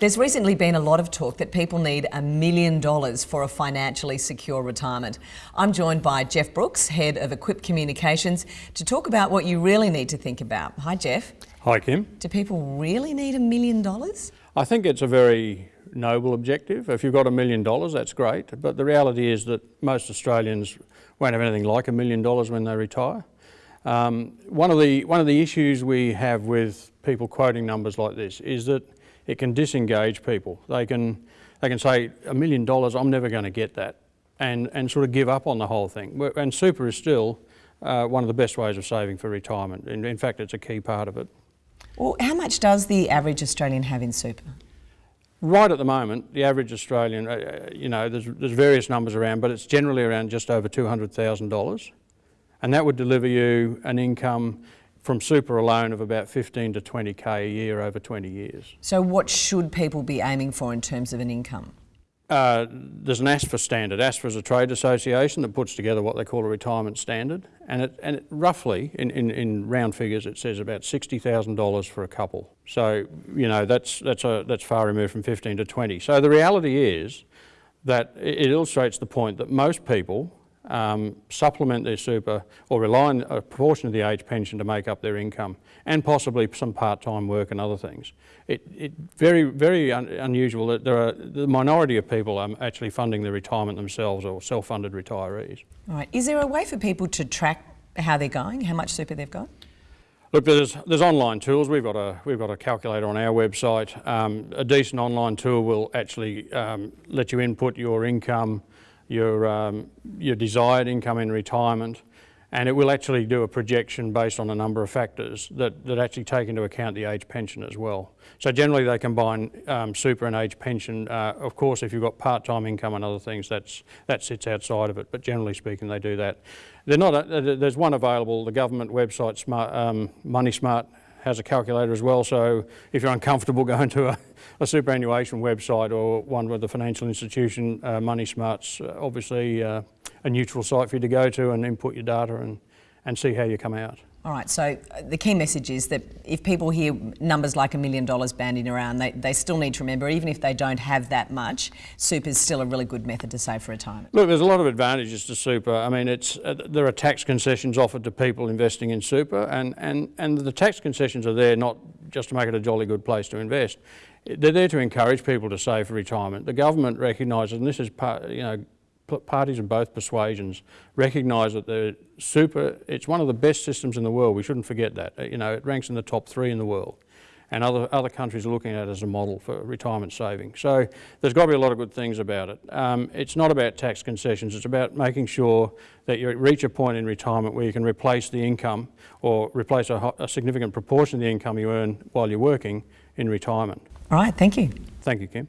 There's recently been a lot of talk that people need a million dollars for a financially secure retirement. I'm joined by Jeff Brooks, Head of Equip Communications, to talk about what you really need to think about. Hi, Jeff. Hi, Kim. Do people really need a million dollars? I think it's a very noble objective. If you've got a million dollars, that's great. But the reality is that most Australians won't have anything like a million dollars when they retire. Um, one, of the, one of the issues we have with people quoting numbers like this is that it can disengage people. They can, they can say, a million dollars, I'm never going to get that, and, and sort of give up on the whole thing. And super is still uh, one of the best ways of saving for retirement. In, in fact, it's a key part of it. Well, how much does the average Australian have in super? Right at the moment, the average Australian, uh, uh you know, there's, there's various numbers around, but it's generally around just over $200,000. And that would deliver you an income from super alone of about 15 to 20k a year over 20 years. So what should people be aiming for in terms of an income? Uh, there's an ASFA standard. ASFA is a trade association that puts together what they call a retirement standard, and it, and it roughly, in, in, in, round figures, it says about $60,000 for a couple. So, you know, that's, that's, a, that's far removed from 15 to 20. So the reality is that it illustrates the point that most people um, supplement their super or rely on a proportion of the age pension to make up their income and possibly some part-time work and other things. It, it very, very un unusual that there are the minority of people are actually funding their retirement themselves or self-funded retirees. All right. Is there a way for people to track how they're going, how much super they've got? Look, there's, there's online tools. We've got a, we've got a calculator on our website. Um, a decent online tool will actually um, let you input your income, your, um, your desired income in retirement, and it will actually do a projection based on a number of factors that, that actually take into account the age pension as well. So generally they combine um, super and age pension. Uh, of course, if you've got part-time income and other things, that's, that sits outside of it, but generally speaking, they do that. They're not a, there's one available, the government website, Smart, um, Money Smart, has a calculator as well, so if you're uncomfortable going to a, a superannuation website or one with the financial institution, uh, Money Smart's uh, obviously uh, a neutral site for you to go to and input your data and, and see how you come out. All right, so uh, the key message is that if people hear numbers like a million dollars banding around, they, they still need to remember, even if they don't have that much, super is still a really good method to save for retirement. Look, there's a lot of advantages to super. I mean, it's, uh, there are tax concessions offered to people investing in super, and, and, and the tax concessions are there not just to make it a jolly good place to invest. They're there to encourage people to save for retirement. The government recognises, and this is part, you know, parties of both persuasions recognise that the super, it's one of the best systems in the world. We shouldn't forget that. Uh, you know, it ranks in the top three in the world. And other, other countries are looking at it as a model for retirement saving. So there's got to be a lot of good things about it. Um, it's not about tax concessions, it's about making sure that you reach a point in retirement where you can replace the income or replace a, a significant proportion of the income you earn while you're working in retirement. All right, thank you. Thank you, Kim.